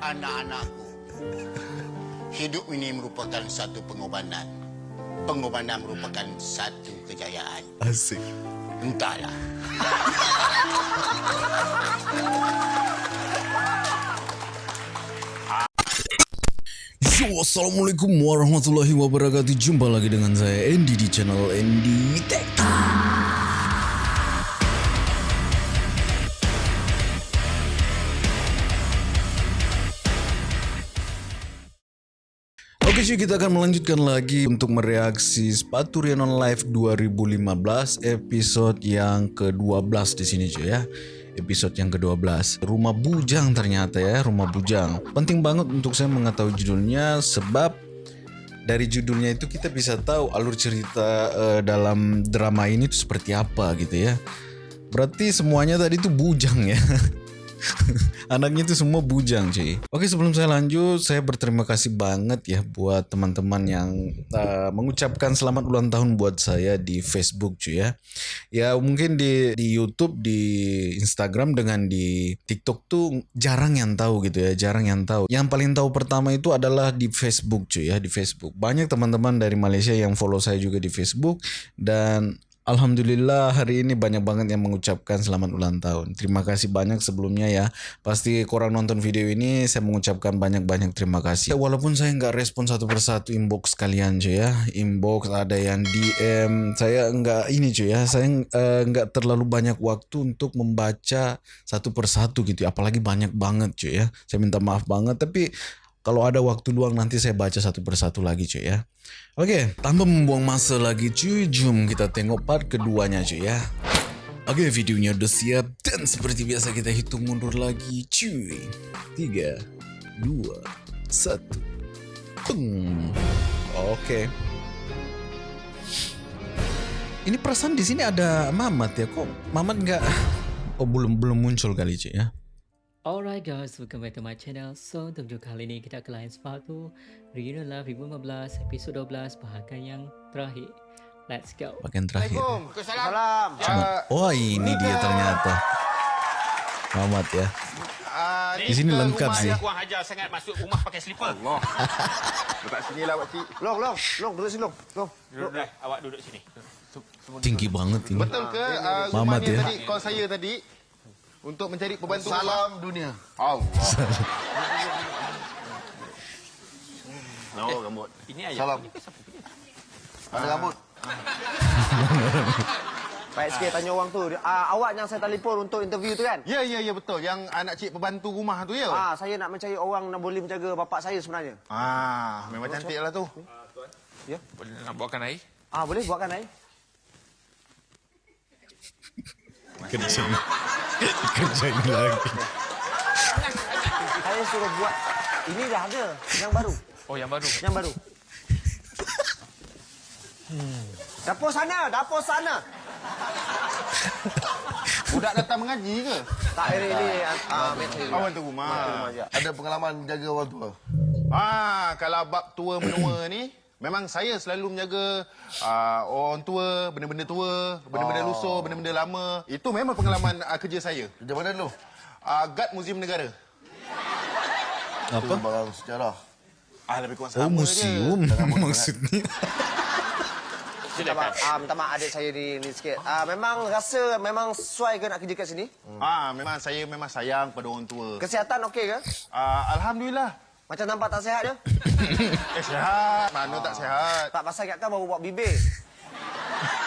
Anak-anakku, hidup ini merupakan satu pengorbanan. Pengorbanan merupakan satu kejayaan. Asik. Entahlah. Yo, Assalamualaikum warahmatullahi wabarakatuh Jumpa lagi dengan saya Andy di channel Andy Tech Oke cuy kita akan melanjutkan lagi untuk mereaksi sepatu Rhiannon Live 2015 episode yang ke-12 di sini cuy ya. Episode yang ke-12 Rumah Bujang ternyata ya Rumah Bujang. Penting banget untuk saya mengetahui judulnya Sebab dari judulnya itu kita bisa tahu alur cerita uh, dalam drama ini itu seperti apa gitu ya. Berarti semuanya tadi itu bujang ya Anaknya itu semua bujang cuy. Oke sebelum saya lanjut Saya berterima kasih banget ya Buat teman-teman yang uh, Mengucapkan selamat ulang tahun buat saya Di Facebook cuy ya. Ya mungkin di, di Youtube Di Instagram dengan di TikTok tuh Jarang yang tahu gitu ya Jarang yang tahu. Yang paling tahu pertama itu adalah Di Facebook cuy ya Di Facebook. Banyak teman-teman dari Malaysia Yang follow saya juga di Facebook Dan Alhamdulillah hari ini banyak banget yang mengucapkan selamat ulang tahun. Terima kasih banyak sebelumnya ya. Pasti korang nonton video ini saya mengucapkan banyak-banyak terima kasih. Ya, walaupun saya nggak respon satu persatu inbox kalian cuy ya. Inbox ada yang DM. Saya nggak ini cuy ya. Saya uh, nggak terlalu banyak waktu untuk membaca satu persatu gitu. Apalagi banyak banget cuy ya. Saya minta maaf banget tapi kalau ada waktu luang nanti saya baca satu persatu lagi cuy ya. Oke, tanpa membuang masa lagi cuy, jom kita tengok part keduanya cuy ya. Oke, videonya udah siap dan seperti biasa kita hitung mundur lagi cuy. Tiga, dua, satu. Peng. Oke. Ini perasaan di sini ada Mamat ya kok? Mamat nggak? Oh belum belum muncul kali cuy ya. Alright guys, welcome back to my channel. So, untuk video kali ini kita ke lain sepatu Reunion Love 2015 episod 12 bahagian yang terakhir. Let's go. Bagian terakhir. Salam. Cuma, oh ini dia ternyata. Mamat ya. Di sini lengkap sih. Kurang ajar sangat masuk rumah pakai slipper. Allah. Dekat sini lah Pak Cik. Long, long. Long, duduk sini, long. Long. Duduk dah. Awak duduk sini. Tinggi banget ini. Betul ke uh, Mamat rumah dia ya. tadi, call saya tadi untuk mencari pembantu Salam dunia. Allah. No, rambut. Ini ayah. Salam. Ini ke siapa punya? Ada rambut. Baik sikit tanya orang tu. Uh, awak yang saya telefon untuk interview tu kan? Ya, ya, ya betul. Yang anak cik pembantu rumah tu ya. Ah, saya nak mencari orang yang boleh menjaga bapak saya sebenarnya. Ah, memang cantik lah tu. Boleh nak bawakan air? Ah, boleh buatkan air? Kerja. Kerja ini lagi. Saya suruh buat. Ini dah ada. Yang baru. Oh, yang baru. Yang baru. Hmm. Dapur sana, dapur sana. Budak datang mengaji ke? Tak, ini, ini ah, meter. Kawan tu rumah. rumah je. Ada pengalaman jaga orang tua. Ah, kalau bab tua menua ni, memang saya selalu menjaga uh, orang tua, benda-benda tua, benda-benda Oh. lusuh, benda-benda lama. Itu memang pengalaman uh, kerja saya. Kerja mana dulu? Uh, guard Muzium Negara. Apa? Itu barang sejarah. Ah, lebih kurang Oh sama museum maksudnya. Minta maaf, ah, minta maaf adik saya ni, ni sikit. Ah, memang rasa memang sesuai ke nak kerja kat sini? je. Ah, memang saya memang sayang pada orang tua. Kesihatan okey ke? Ah, Alhamdulillah. Macam nampak tak sihat je? Eh, sihat. Mana tak sihat. Tak pasal kat kan baru buat bibir.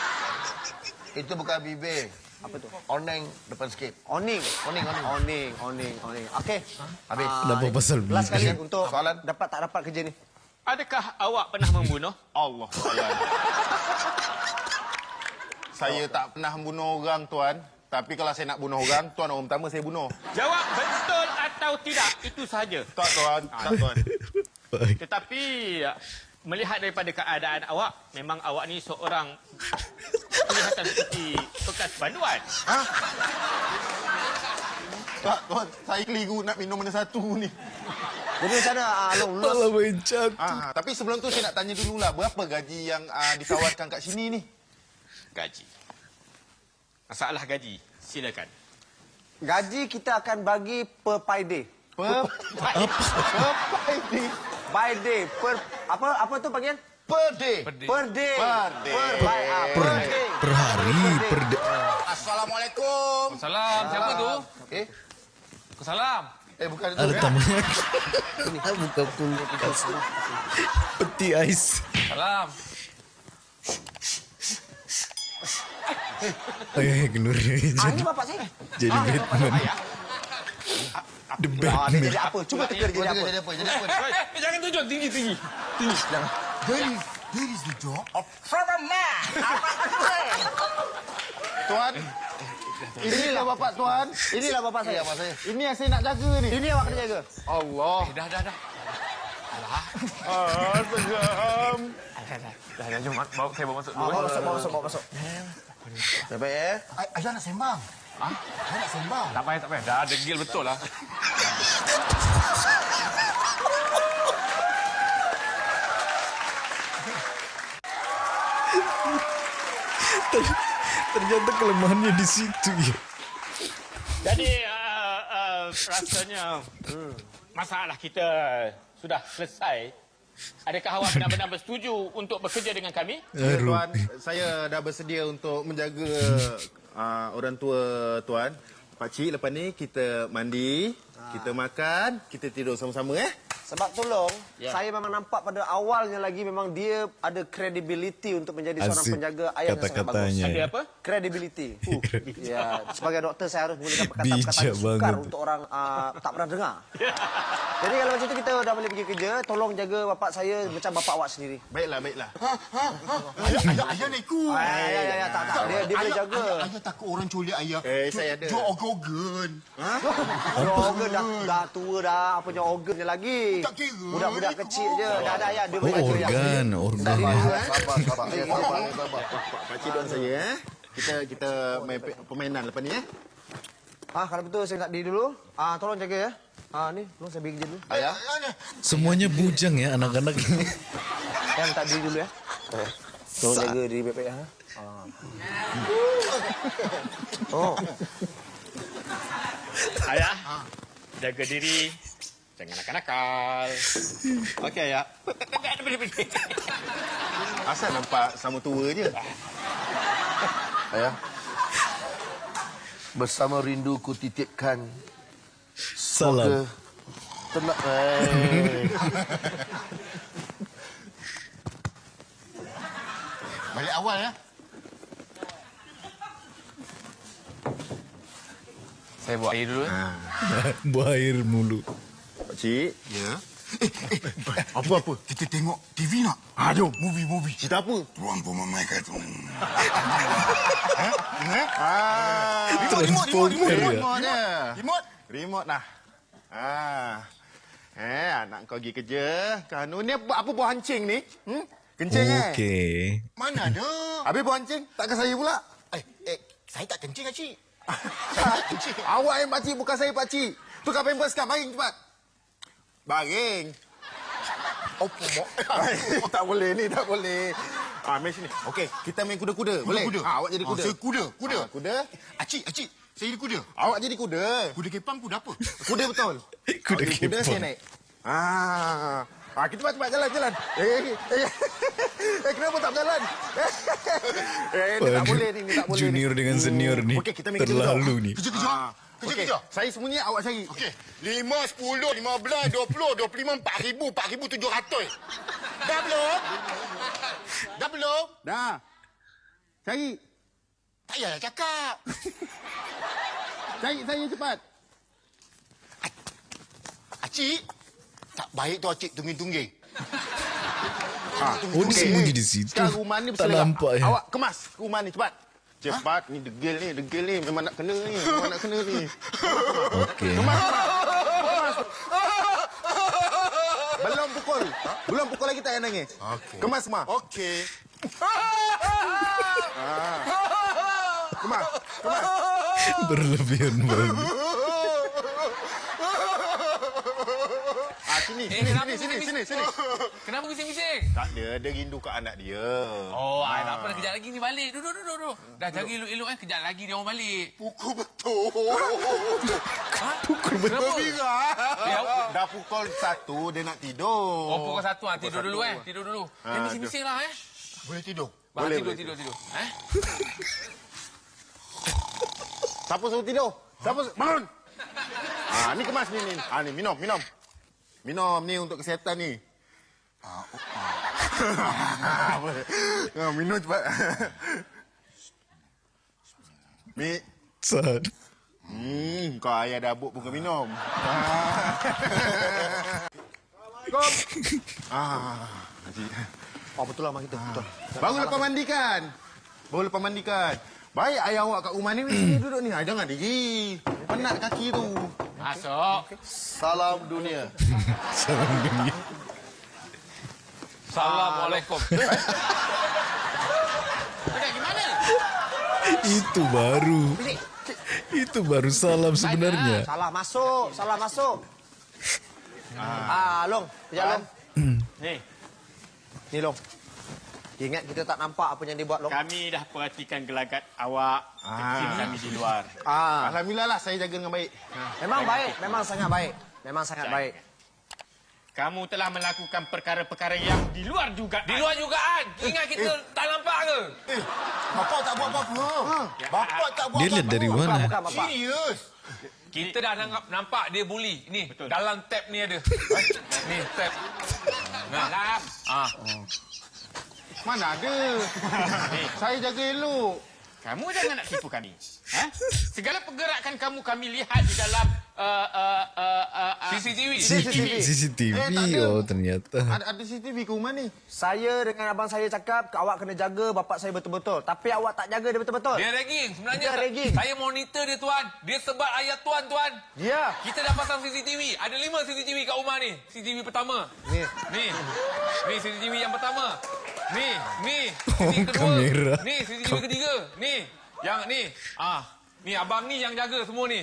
Itu bukan bibir. Apa tu? Oneng depan sikit. Oning. Oning, oning. Oning, oning, oning. Okey. Habis. Kenapa pasal Last kali bibir? untuk Soalan? dapat tak dapat kerja ni. Adakah awak pernah membunuh? Allah saya tak pernah membunuh orang, Tuan. Tapi kalau saya nak bunuh orang, Tuan orang pertama saya bunuh. Jawab betul atau tidak. Itu sahaja. Tak, Tuan. Tak, Tuan. Tetapi melihat daripada keadaan awak, memang awak ni seorang kelihatan seperti bekas banduan. Tak, Tuan. Saya keliru nak minum mana satu ni. Jadi macam mana ah, Long? Malah main cat. Ah, tapi sebelum tu saya nak tanya dululah. Berapa gaji yang ah, ditawarkan kat sini ni? Gaji. Masalah gaji, silakan. Gaji kita akan bagi per pay day. Per, per ini. By day. Per apa apa tu panggil? Per day. Per day. Per day. Per by ah, Per, per day. per hari, per de- Assalamualaikum. Salam, siapa tu? Eh, Salam. eh bukan itu. ada eh. tamunya. Buka peti ais. Salam. Oh iya, kenur Ah, jadi, ini bapak saya. jadi Batman. The Ah, dia Batman. jadi apa? Cuba teka dia jadi apa? Jadi apa? Jadi apa? Eh, jangan tunjuk tinggi-tinggi. Tuan. Inilah bapak tuan. Inilah bapak saya. Apa saya? Ini yang saya nak jaga ni. Ini awak kena jaga. Allah. Eh, dah, dah, dah. Ah, segam. Dah, dah, jom. Bawa, saya bawa masuk Ah, dulu. bawa masuk, bawa masuk, bawa masuk. Baik eh. Ay- Ayah nak sembang. Ha? Ayah nak sembang. Tak payah, tak payah. Dah degil betul lah. Ternyata kelemahannya di situ ya. Jadi, uh, uh, rasanya hmm, masalah kita sudah selesai. Adakah awak benar-benar bersetuju untuk bekerja dengan kami? Ya, Aduh. tuan, saya dah bersedia untuk menjaga uh, orang tua tuan. Pak Cik, lepas ni kita mandi, kita makan, kita tidur sama-sama eh. Sebab tolong, saya memang nampak pada awalnya lagi memang dia ada credibility untuk menjadi seorang Asik penjaga ayam yang sangat bagus. kata-katanya. Ada apa? Credibility. Uh, ya, sebagai doktor saya harus menggunakan perkataan-perkataan yang sukar banget. untuk orang uh, tak pernah dengar. Jadi kalau macam tu kita dah boleh pergi kerja, tolong jaga bapak saya macam bapak awak sendiri. Baiklah, baiklah. Ayah, ayah, ayah nak ikut. Ah, ya, ya, ya, tak, tak. Dia, dia boleh ayah, jaga. Ayah, ayah takut orang culik ayah. Eh, saya ada. Jual organ. Punya organ dah, dah tua dah, punya organnya lagi. Budak-budak kecil je. Dah, dah, ya. Dia Oh, ya. organ, organ. Sabar, sabar. Eh, sabar, eh, sabar. Pak Cik doakan saya eh. Kita kita main pe- permainan lepas ni eh. Ah, kalau betul saya nak diri dulu. Ah, tolong jaga ya. Ah, ni, tolong saya pergi kerja dulu. Ayah. Semuanya bujang ya anak-anak ini. Saya minta diri dulu ya. Tolong jaga diri baik-baik ya. Ah. Oh, Ayah, jaga diri. Jangan nakal-nakal. Okey, ayah. Asal nampak sama tua je. Ayah. Bersama rindu ku titipkan Salam. Tenang. Eh. Balik awal ya. Saya buat air dulu. eh. Buah air mulu. Cik. Ya. Apa-apa? Kita tengok TV nak? Ha, jom. Movie-movie. Cerita apa? Ruang pemamaikan tu. Ah, Transformer ya. remote je. Remote? Remote lah. Ah. Eh, anak kau pergi kerja. Kanu ni apa, apa buah hancing ni? Hmm? Kencing eh? Okey. Mana ada? Habis buah hancing, takkan saya pula? Eh, eh, saya tak kencing, Cik. Pakcik. Awak yang pakcik, bukan saya pakcik. Tukar pampers sekarang, baring cepat. Baring. Apa, Mak? tak boleh ni, tak boleh. Ah, main sini. Okey, kita main kuda-kuda. Boleh? Kuda. Ah, awak jadi kuda. Ah, saya kuda, kuda. Ah, kuda. Acik, acik. Saya jadi kuda. Awak jadi kuda. Kuda kepang, kuda apa? Kuda betul. Kuda jadi Kuda kepang. saya naik. Ah. Ah, kita cepat-cepat jalan, jalan. Eh, eh, eh. eh kenapa tak berjalan? eh, ni tak boleh ni, ni tak boleh. Junior ni. dengan senior ni. Okey, kita main Terlalu ni. Kerja-kerja. Ah, Kerja-kerja. okey. Saya sembunyi, awak cari. Okey. Lima, sepuluh, lima belas, dua puluh, dua puluh lima, empat ribu, empat ribu tujuh ratus. Dah belum? Dah belum? Dah. Cari. Tak payahlah cakap. Cari saya cepat. Acik. Tak baik tu acik tungging-tungging. Oh, disembunyi di situ. Sekarang rumah ni Tak berselera. nampak ya. Awak kemas rumah ni cepat. Cepat ni degil ni, degil ni memang nak kena ni, memang nak kena ni. Okey. Belum pukul. Belum pukul lagi tak payah nangis. Okey. Kemas semua. Okey. Kemas. Kemas. Berlebihan banget. Ah, sini. Eh, Sini, kenapa sini, sini, sini, sini. Kenapa bising-bising? Tak ada, dia rindu kat anak dia. Oh, tak apa dah kejap lagi ni balik. Duduk, duduk, duduk. Dah jaga elok-elok eh. Kejap lagi dia orang balik. Pukul betul. Ha? Pukul betul. Berbira. Ya, Dah pukul satu, dia nak tidur. Oh, pukul satu ah. Tidur Pukul dulu eh. Tidur dulu. Ah, Eh, bising-bising lah eh. Boleh tidur? Bah, Boleh, tidur, boleh. tidur, tidur. Eh? Siapa suruh tidur? Siapa suruh... Bangun! Ah, ni kemas ni, ni. Ah, ni, minum, minum. Minum ni untuk kesihatan ni. Ah, oh, ah. Apa? Ah, minum cepat. Mi, Sad. hmm, kau ayah dah buk pun kau minum. Ah. Kom. Ah, Haji. Oh, betul lah mak kita. Betul. Baru lepas mandikan. Baru lepas mandikan. Baik ayah awak kat rumah ni, duduk ni. Ah, jangan diri. Penat kaki tu. Masuk. Salam dunia. Salam dunia. Assalamualaikum. Budak gimana? Itu baru. Itu baru salam sebenarnya. Salah masuk, salah masuk. Ah, Long. Kejap, Long. Ni, Ni, Long. Ingat kita tak nampak apa yang dia buat, Long. kami dah perhatikan gelagat awak kecil kami di luar. Ah, Alhamdulillah lah saya jaga dengan baik. memang baik. Memang sangat baik. Memang sangat Jangan. baik. Kamu telah melakukan perkara-perkara yang di luar juga. Di luar jugaan. Ingat kita tak nampak ke? Eh, bapak tak buat apa-apa. Bapak tak buat Dia apa-apa. lihat dari mana? Serius. Kita dah nampak, nampak dia bully. Ni, Betul. dalam tab ni ada. ni, tab. Nah. Malam. Ah. Mana ada. saya jaga elok. Kamu jangan nak tipu kami. Ha? Segala pergerakan kamu kami lihat di dalam uh, uh, uh, uh, uh, CCTV. CCTV. CCTV. Eh. Oh, ternyata. Ada, ada CCTV ke rumah ni? Saya dengan abang saya cakap, awak kena jaga bapak saya betul-betul. Tapi awak tak jaga dia betul-betul. Dia ragging. Sebenarnya Dia ragging. saya monitor dia tuan. Dia sebat ayat tuan tuan. Ya. Kita dah pasang CCTV. Ada lima CCTV kat rumah ni. CCTV pertama. Ni. Ni. Ni CCTV yang pertama. Ni, ni. Oh, CCTV kedua. kamera. Ni CCTV ketiga. Ni. Yang ni. Ah. Ni abang ni yang jaga semua ni.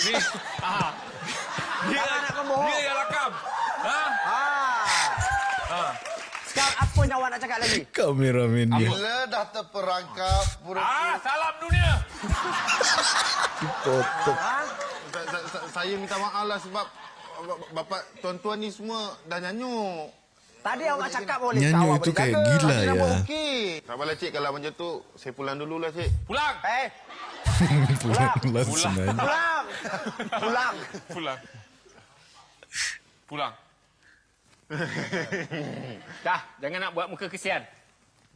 Ni. Ah. Dia, Jangan nak membohong. dia yang rakam. Ha? Ah. Ha. Sekarang apa yang awak nak cakap lagi? Kameramen dia. Bila dah terperangkap pura Ah, salam dunia. Potong. Ha? Sa- sa- sa- saya minta maaf lah sebab ba- bapak tuan-tuan ni semua dah nyanyuk. Tadi awak cakap boleh. Nyanyi awak itu kayak gila ya. okey. Apalah cik kalau macam tu saya pulang dululah cik. Pulang. Eh, Pulang Pulang. langsung aja. pulang. pulang. Pulang. Pulang. dah, jangan nak buat muka kesian.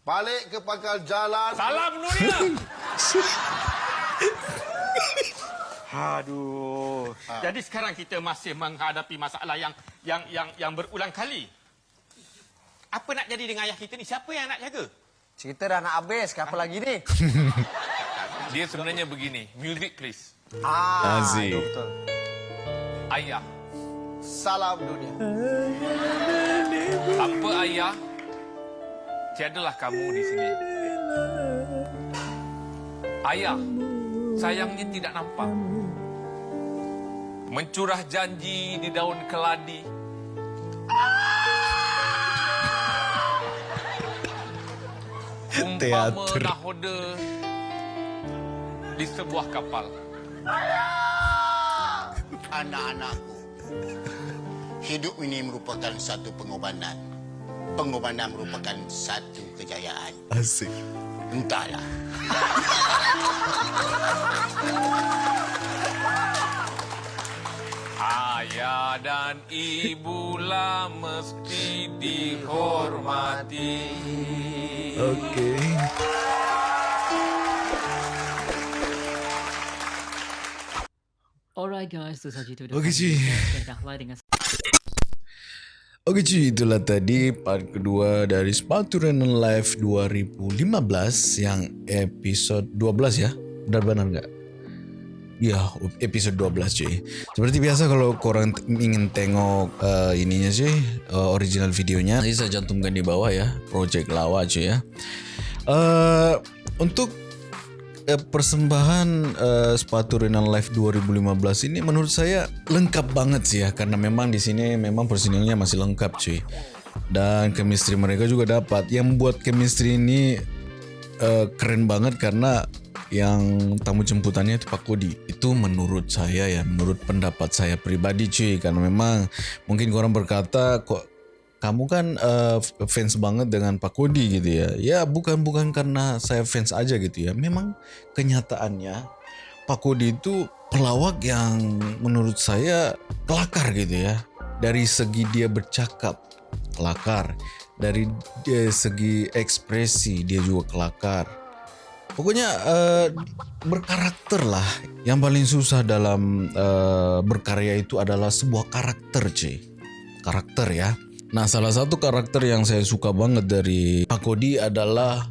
Balik ke pangkal jalan. Salam dunia. Aduh. Jadi sekarang kita masih menghadapi masalah yang yang yang yang berulang kali. Apa nak jadi dengan ayah kita ni? Siapa yang nak jaga? Cerita dah nak habis. Apa lagi ni? Dia sebenarnya begini. Music please. Ah, Aziz. betul. Ayah. Salam dunia. Tanpa ayah, tiadalah kamu di sini. Ayah, sayangnya tidak nampak. Mencurah janji di daun keladi. Umpama Teater. nahoda di sebuah kapal. Anak-anakku, hidup ini merupakan satu pengorbanan. Pengorbanan merupakan satu kejayaan. Asik. Entahlah. Ayah dan ibulah mesti dihormati. Guys, itu Okey, cuy. Dan Dahlah dengan Oke cuy, itulah tadi part kedua dari Sepatu Renan Live 2015 yang episode 12 ya. Benar-benar nggak? Ya, episode 12 cuy. Seperti biasa kalau korang ingin tengok uh, ininya cuy, uh, original videonya, nanti saya cantumkan di bawah ya, Project Lawa cuy ya. Uh, untuk eh, persembahan eh, sepatu Renan Life 2015 ini menurut saya lengkap banget sih ya karena memang di sini memang personilnya masih lengkap cuy. Dan chemistry mereka juga dapat. Yang membuat chemistry ini eh, keren banget karena yang tamu jemputannya itu Pak Kodi. Itu menurut saya ya, menurut pendapat saya pribadi cuy karena memang mungkin orang berkata kok kamu kan uh, fans banget dengan Pak Kodi gitu ya. Ya bukan bukan karena saya fans aja gitu ya. Memang kenyataannya Pak Kodi itu pelawak yang menurut saya kelakar gitu ya. Dari segi dia bercakap kelakar, dari dia segi ekspresi dia juga kelakar. Pokoknya uh, berkarakter lah. Yang paling susah dalam uh, berkarya itu adalah sebuah karakter, cuy. Karakter ya Nah, salah satu karakter yang saya suka banget dari Pak Kodi adalah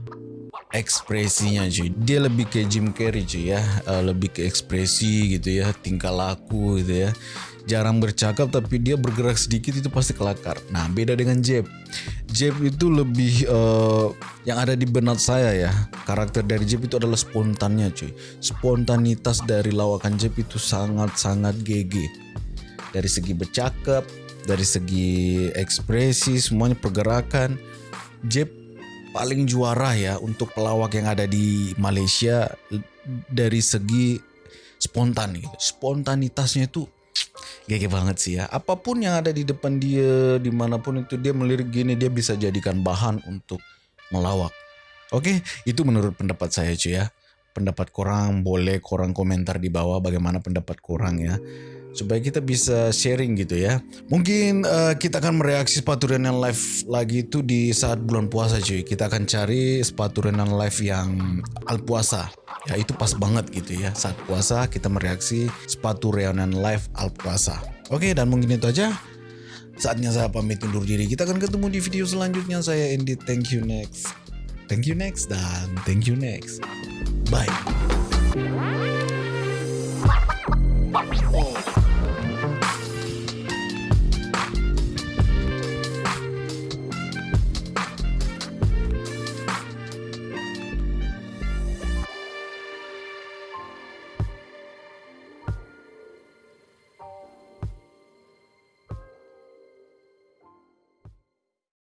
ekspresinya cuy. Dia lebih ke Jim Carrey cuy ya, uh, lebih ke ekspresi gitu ya, tingkah laku gitu ya. Jarang bercakap tapi dia bergerak sedikit itu pasti kelakar. Nah, beda dengan Jeb. Jeb itu lebih uh, yang ada di benak saya ya. Karakter dari Jeb itu adalah spontannya cuy. Spontanitas dari lawakan Jeb itu sangat-sangat GG. Dari segi bercakap, dari segi ekspresi semuanya pergerakan Jeb paling juara ya untuk pelawak yang ada di Malaysia. Dari segi spontan gitu. spontanitasnya itu gege banget sih ya. Apapun yang ada di depan dia dimanapun itu dia melirik gini dia bisa jadikan bahan untuk melawak oke itu menurut pendapat saya cuy ya. Pendapat korang boleh korang komentar di bawah bagaimana pendapat korang ya supaya kita bisa sharing gitu ya. Mungkin uh, kita akan mereaksi sepatu Renan Live lagi itu di saat bulan puasa cuy. Kita akan cari sepatu Renan Live yang al puasa. Ya itu pas banget gitu ya. Saat puasa kita mereaksi sepatu Renan Live al puasa. Oke dan mungkin itu aja. Saatnya saya pamit undur diri. Kita akan ketemu di video selanjutnya. Saya Andy. Thank you next. Thank you next dan thank you next. Bye.